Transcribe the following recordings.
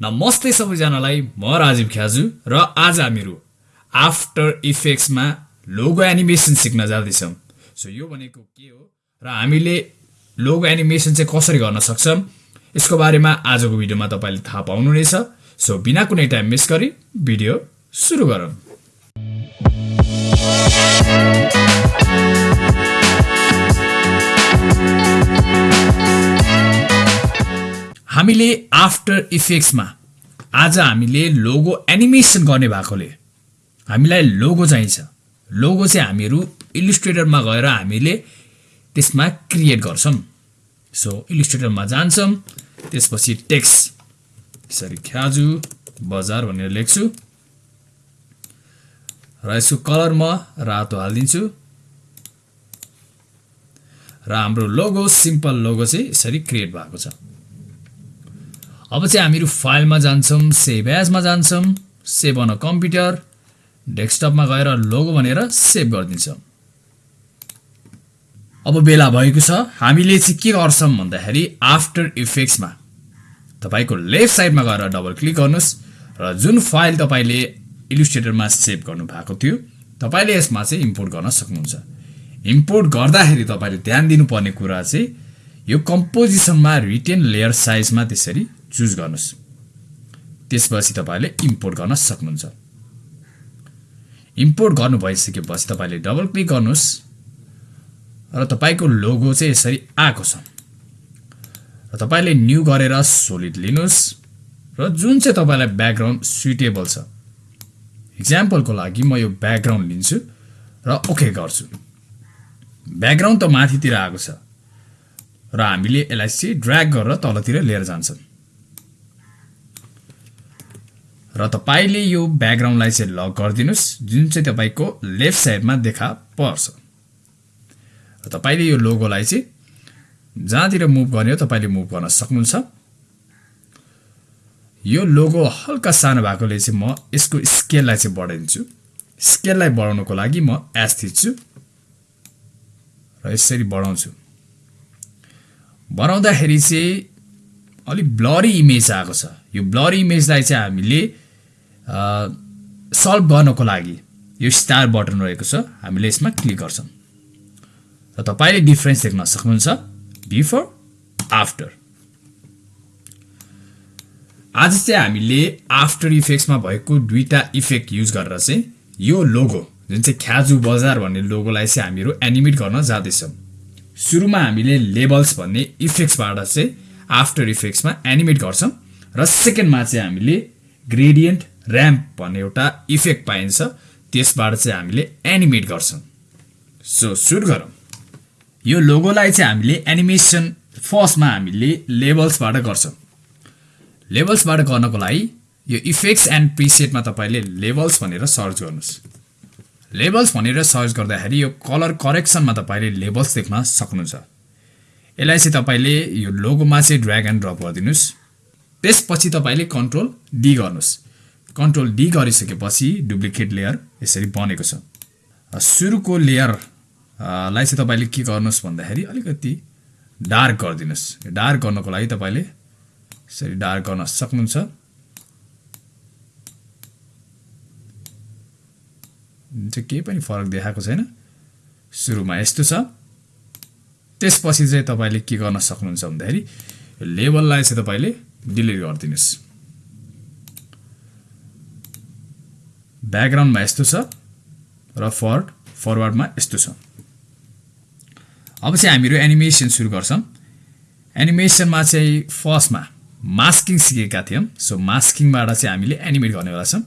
नमस्ते सबैजनालाई म राजीव ख्याजु र आज हामीहरू आफ्टर इफेक्ट्समा लोगो एनिमेसन सिक्न जाँदैछौँ। सो यो भनेको के हो? र हामीले लोगो एनिमेसन चाहिँ कसरी गर्न सक्छौँ? यसको बारेमा आजको भिडियोमा तपाईँले थाहा पाउनुहुनेछ। सो बिना कुनै टाइम मिस गरी भिडियो सुरु गरौँ। हामीले आफ्टर इफेक्ट्समा आज हामीले लोगो एनिमेसन गर्ने भएकोले हामीलाई लोगो चाहिन्छ। लोगो चाहिँ हामीहरू इलिस्ट्रेटरमा गएर हामीले त्यसमा क्रिएट गर्छौँ। सो इलिस्ट्रेटरमा जान्छौँ त्यसपछि टेक्स यसरी ख्याजु बजार भनेर लेख्छु। र यसको कलर म रातो हालिदिन्छु। र हाम्रो लोगो सिम्पल लोगो चाहिँ यसरी क्रिएट भएको छ। अब चाहिँ हामीहरू फाइलमा जान्छौँ सेभ एजमा जान्छौँ सेभ अन कम्प्युटर डेस्कटपमा गएर लोगो भनेर सेभ गरिदिन्छौँ। अब बेला भएको छ हामीले चाहिँ के गर्छौँ भन्दाखेरि आफ्टर इफेक्ट्समा तपाईँको लेफ्ट साइडमा गएर डबल क्लिक गर्नुहोस् र जुन फाइल तपाईँले इलिस्ट्रेटरमा सेभ गर्नु भएको थियो तपाईँले यसमा चाहिँ इम्पोर्ट गर्न सक्नुहुन्छ। इम्पोर्ट गर्दाखेरि तपाईँले ध्यान दिनुपर्ने कुरा चाहिँ यो कम्पोजिसनमा रिटेन लेयर साइजमा त्यसरी चुज गर्नुहोस्। त्यसपछि तपाईँले इम्पोर्ट गर्न सक्नुहुन्छ। इम्पोर्ट गर्नु भइसकेपछि तपाईँले डबल क्लिक गर्नुहोस् र तपाईँको लोगो चाहिँ यसरी आएको छ। र तपाईँले न्यू गरेर सोलिड लिनुहोस् र जुन चाहिँ तपाईँलाई ब्याकग्राउन्ड सुइटेबल छ। इक्जाम्पलको लागि म यो ब्याकग्राउन्ड लिन्छु र ओके गर्छु। ब्याकग्राउन्ड त माथितिर आएको छ र हामीले यसलाई चाहिँ ड्र्याग गरेर तलतिर लिएर जान्छौँ र तपाईँले यो ब्याकग्राउन्डलाई चाहिँ लक गरिदिनुहोस्। जुन चाहिँ तपाईँको लेफ्ट साइडमा देखा पर्छ। र तपाईँले यो लोगोलाई चाहिँ जहाँतिर मुभ गर्ने हो तपाईँले मुभ गर्न सक्नुहुन्छ। यो लोगो हल्का सानो भएकोले चाहिँ म यसको स्केललाई चाहिँ बढाइदिन्छु। स्केललाई बढाउनुको लागि म एस थिच्छु। र यसरी बढाउँछु। बनाउँदाखेरि चाहिँ अलिक ब्लरी इमेज आएको छ। यो ब्लरी इमेजलाई चाहिँ हामीले सल्भ गर्नको लागि यो स्टार बटन रहेको छ। हामीले यसमा क्लिक गर्छौँ। र तपाईँले डिफ्रेन्स देख्न सक्नुहुन्छ। Before after. आज चाहिँ हामीले आफ्टर इफेक्ट्समा भएको दुईवटा इफेक्ट युज गरेर चाहिँ यो लोगो जुन चाहिँ ख्याजु बजार भन्ने लोगोलाई चाहिँ हामीहरू एनिमेट गर्न जाँदैछौँ। सुरुमा हामीले लेबल्स भन्ने इफेक्ट्सबाट चाहिँ आफ्टर इफेक्ट्समा एनिमेट गर्छौँ। र सेकेन्डमा चाहिँ हामीले ग्रेडियन्ट ऱ्याम्प भन्ने एउटा इफेक्ट पाइन्छ त्यसबाट चाहिँ हामीले एनिमेट गर्छौँ। सो सुरु गरौँ। यो लोगोलाई चाहिँ हामीले एनिमेसन फर्स्टमा हामीले लेबल्सबाट गर्छौँ। लेबल्सबाट गर्नको लागि यो इफेक्ट्स एन्ड प्रिसेटमा तपाईँले लेबल्स भनेर सर्च गर्नुहोस्। लेबल्स भनेर सर्च गर्दाखेरि यो कलर करेक्सनमा तपाईँले लेबल्स देख्न सक्नुहुन्छ। यसलाई चाहिँ तपाईँले यो लोगोमा चाहिँ ड्र्याग एन्ड ड्रप गरिदिनुहोस्। त्यसपछि तपाईँले कन्ट्रोल डी गर्नुहोस्। कन्ट्रोल डी गरिसकेपछि डुप्लिकेट लेयर यसरी बनेको छ। सुरुको लेयर लाई चाहिँ तपाईँले के गर्नुहोस् भन्दाखेरि अलिकति डार्क गरिदिनुहोस्। डार्क गर्नको लागि तपाईँले यसरी डार्क गर्न सक्नुहुन्छ। केही पनि फरक देखाएको छैन। सुरुमा यस्तो छ। त्यसपछि चाहिँ तपाईँले के गर्न सक्नुहुन्छ भन्दाखेरि लेबललाई चाहिँ तपाईँले डिलिट गरिदिनुहोस्। ब्याकग्राउन्डमा यस्तो छ र फर्ड फरवर्डमा यस्तो छ। अब चाहिँ हामीहरू एनिमेसन सुरु गर्छौँ। एनिमेसनमा चाहिँ फर्स्टमा मास्किङ सिकेका थियौँ। सो मास्किङबाट चाहिँ हामीले एनिमेट गर्नेवाला छौँ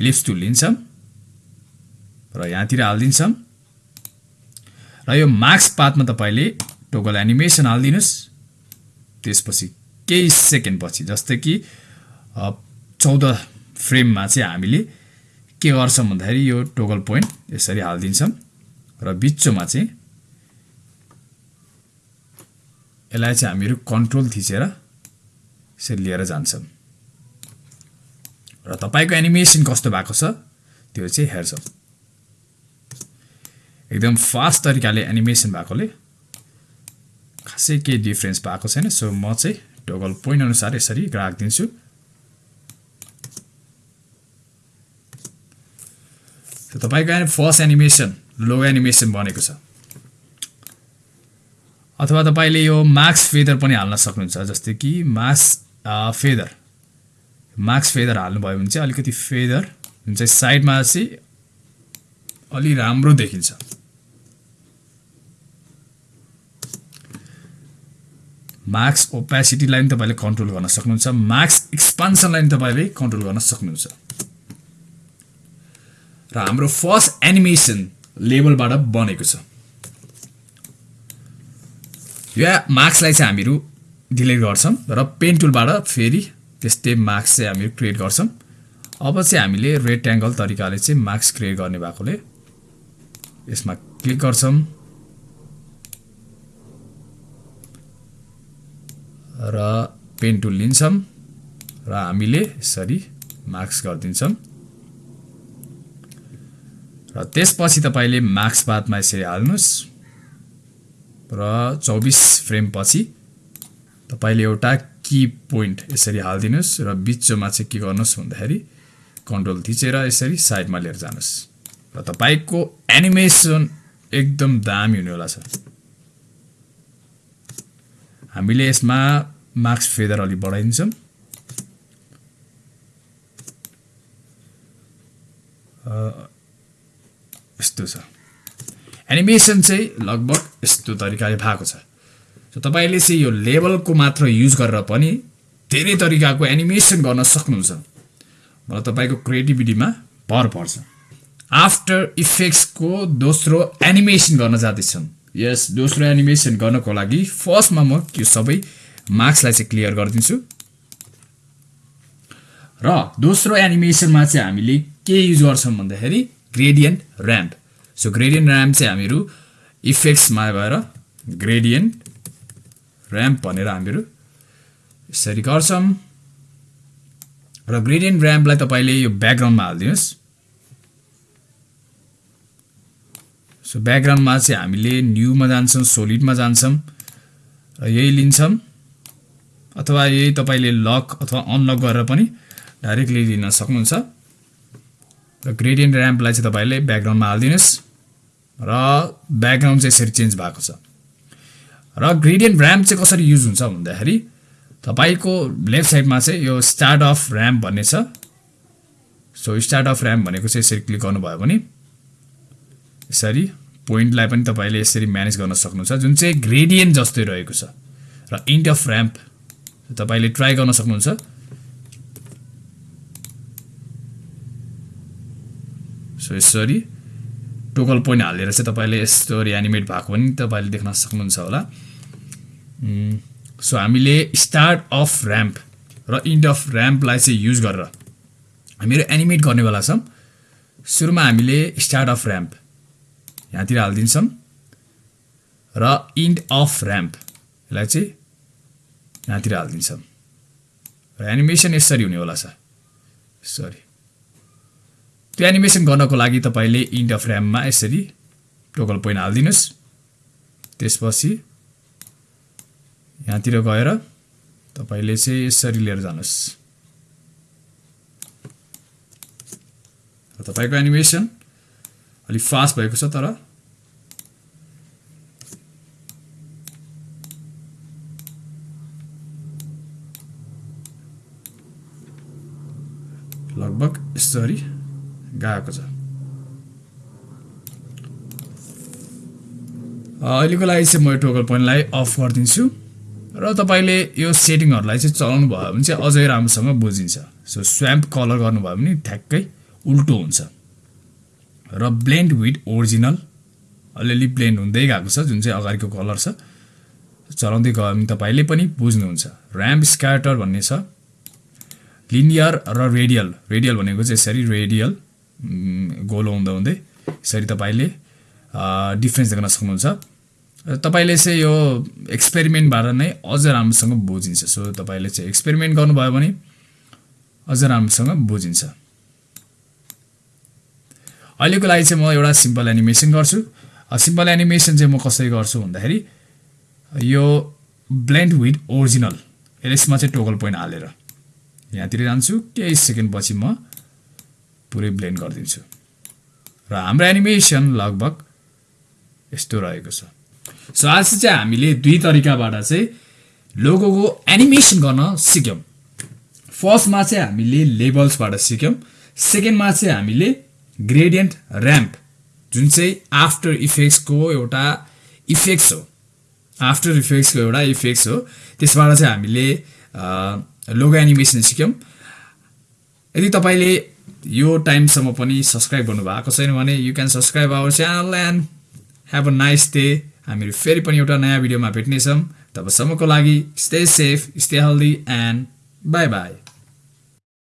इलिप्स टुल लिन्छौँ र यहाँतिर हालिदिन्छौँ। र यो मार्क्स पातमा तपाईँले टोगल एनिमेसन हालिदिनुहोस्। त्यसपछि केही सेकेन्ड पछि जस्तै कि चौध फ्रेममा चाहिँ हामीले के गर्छौँ भन्दाखेरि यो टोगल पोइन्ट यसरी हालिदिन्छौँ र बिचोमा चाहिँ यसलाई चाहिँ हामीहरू कन्ट्रोल थिचेर यसरी लिएर जान्छौँ। र तपाईँको एनिमेसन कस्तो भएको छ त्यो चाहिँ हेर्छौँ। एकदम फास्ट तरिकाले एनिमेसन भएकोले खासै केही डिफ्रेन्स भएको छैन सो म चाहिँ टोगल पोइन्ट अनुसार यसरी राखिदिन्छु। तपाईँको फर्स्ट एनिमेसन लोगो एनिमेसन बनेको छ। अथवा तपाईँले यो मार्क्स फेदर पनि हाल्न सक्नुहुन्छ जस्तै कि मार्क्स फेदर मार्क्स फेदर हाल्नुभयो भने चाहिँ अलिकति फेदर जुन चाहिँ साइडमा चाहिँ अलि राम्रो देखिन्छ। मार्क्स ओपेसिटीलाई पनि तपाईँले कन्ट्रोल गर्न सक्नुहुन्छ मार्क्स एक्सपान्सनलाई पनि तपाईँले कन्ट्रोल गर्न सक्नुहुन्छ। र हाम्रो फर्स्ट एनिमेसन लेभलबाट बनेको छ। यो मार्क्सलाई चाहिँ हामीहरू डिलिट गर्छौँ र पेन टुलबाट फेरि त्यस्तै मार्क्स चाहिँ हामीहरू क्रिएट गर्छौँ। अब चाहिँ हामीले रेक्ट्याङ्गल तरिकाले चाहिँ मार्क्स क्रिएट गर्ने भएकोले यसमा क्लिक गर्छौँ। र पेन टुल लिन्छौँ र हामीले यसरी मार्क्स गरिदिन्छौँ। र त्यसपछि तपाईँले मार्क्स बादमा यसरी हाल्नुहोस् र चौबिस फ्रेमपछि तपाईँले एउटा की पोइन्ट यसरी हालिदिनुहोस् र बिचमा चाहिँ के गर्नुहोस् भन्दाखेरि कन्ट्रोल थिचेर यसरी साइडमा लिएर जानुहोस् र तपाईँको एनिमेसन एकदम दामी हुनेवाला छ हामीले यसमा मार्क्स फेदर अलि बढाइदिन्छौँ। यस्तो छ। एनिमेसन चाहिँ लगभग यस्तो तरिकाले भएको छ। सो तपाईँले चाहिँ यो लेभलको मात्र युज गरेर पनि धेरै तरिकाको एनिमेसन गर्न सक्नुहुन्छ। मलाई तपाईँको क्रिएटिभिटीमा भर पर्छ। आफ्टर इफेक्ट्सको दोस्रो एनिमेसन गर्न जाँदैछौँ यस दोस्रो एनिमेसन गर्नको लागि फर्स्टमा म यो सबै मार्क्सलाई चाहिँ क्लियर गरिदिन्छु। र दोस्रो एनिमेसनमा चाहिँ हामीले के युज गर्छौँ भन्दाखेरि gradient ramp so gradient ramp चाहिँ हामीहरू इफेक्ट्समा गएर ग्रेडियन्ट ऱ्याम्प भनेर हामीहरू यसरी गर्छौँ। र ग्रेडियन्ट ऱ्याम्पलाई तपाईँले यो ब्याकग्राउन्डमा हालिदिनुहोस्। सो ब्याकग्राउन्डमा चाहिँ हामीले न्युमा जान्छौँ सोलिडमा जान्छौँ र यही लिन्छौँ। अथवा यही तपाईँले लक अथवा अनलक गरेर पनि डाइरेक्टली लिन सक्नुहुन्छ। र ग्रेडियन्ट ऱ्याम्पलाई चाहिँ तपाईँले ब्याकग्राउन्डमा हालिदिनुहोस् र ब्याकग्राउन्ड चाहिँ यसरी चेन्ज भएको छ। र ग्रेडियन्ट ऱ्याम्प चाहिँ कसरी युज हुन्छ भन्दाखेरि तपाईँको लेफ्ट साइडमा चाहिँ यो स्टार्ट अफ ऱ्याम्प भन्ने छ। सो स्टार्ट अफ ऱ्याम्प भनेको चाहिँ यसरी क्लिक गर्नुभयो भने यसरी पोइन्टलाई पनि तपाईँले यसरी म्यानेज गर्न सक्नुहुन्छ जुन चाहिँ ग्रेडियन्ट जस्तै रहेको छ। र इन्ट अफ ऱ्याम्प तपाईँले ट्राई गर्न सक्नुहुन्छ। सो यसरी टोकल पोइन्ट हालेर चाहिँ तपाईँले यस्तो एनिमेट भएको पनि तपाईँले देख्न सक्नुहुन्छ होला सो हामीले स्टार्ट अफ ऱ्याम्प र इन्ड अफ ऱ्याम्पलाई चाहिँ युज गरेर हामीहरू एनिमेट गर्नेवाला छौँ सुरुमा हामीले स्टार्ट अफ ऱ्याम्प यहाँतिर हालिदिन्छौँ र इन्ड अफ ऱ्याम्प यसलाई चाहिँ यहाँतिर हालिदिन्छौँ र एनिमेसन यसरी हुनेवाला छ सरी त्यो एनिमेसन गर्नको लागि तपाईँले इन्ड अफ ऱ्याममा यसरी टोकल पोइन्ट हालिदिनुहोस्। त्यसपछि यहाँतिर गएर तपाईँले चाहिँ यसरी लिएर जानुहोस्। तपाईँको एनिमेसन अलिक फास्ट भएको छ तर लगभग यसरी गएको छ। अहिलेको लागि चाहिँ म टोकल पोइन्टलाई अफ गरिदिन्छु। र तपाईँले यो सेटिङहरूलाई चाहिँ चलाउनु भयो भने चाहिँ अझै राम्रोसँग बुझिन्छ। सो स्वाम्प कलर गर्नुभयो भने ठ्याक्कै उल्टो हुन्छ। र ब्लेन्ड विथ ओरिजिनल अलिअलि ब्लेन्ड हुँदै गएको छ जुन चाहिँ अगाडिको कलर छ। चलाउँदै गयो भने तपाईँले पनि बुझ्नुहुन्छ। ऱ्याम्प स्क्याटर भन्ने छ। लिनियर र रेडियल रेडियल भनेको चाहिँ यसरी रेडियल गोलो हुँदा हुँदै यसरी तपाईँले डिफ्रेन्स देख्न सक्नुहुन्छ। तपाईँले चाहिँ यो एक्सपेरिमेन्टबाट नै अझ राम्रोसँग बुझिन्छ। सो तपाईँले चाहिँ एक्सपेरिमेन्ट गर्नुभयो भने अझ राम्रोसँग बुझिन्छ। अहिलेको लागि चाहिँ म एउटा सिम्पल एनिमेसन गर्छु। सिम्पल एनिमेसन चाहिँ म कसरी गर्छु भन्दाखेरि यो ब्लेन्ड विथ ओरिजिनल यसमा चाहिँ टोकल पोइन्ट हालेर यहाँतिर जान्छु। केही सेकेन्ड पछि म पुरै ब्लेन्ड गरिदिन्छु। र हाम्रो एनिमेसन लगभग यस्तो रहेको छ। सो आज चाहिँ हामीले दुई तरिकाबाट चाहिँ लोगोको एनिमेसन गर्न सिक्यौँ। फर्स्टमा चाहिँ हामीले लेबल्सबाट सिक्यौँ। सेकेन्डमा चाहिँ हामीले ग्रेडियन्ट ऱ्याम्प जुन चाहिँ आफ्टर इफेक्ट्सको एउटा इफेक्ट्स हो। आफ्टर इफेक्ट्सको एउटा इफेक्ट्स हो। त्यसबाट चाहिँ हामीले लोगो एनिमेसन सिक्यौँ। यदि तपाईँले यो टाइमसम्म पनि सब्सक्राइब गर्नुभएको छैन भने you can subscribe our channel and have a nice day हामीहरू फेरि पनि एउटा नयाँ भिडियोमा भेट्नेछौँ। तबसम्मको लागि stay safe stay healthy and bye bye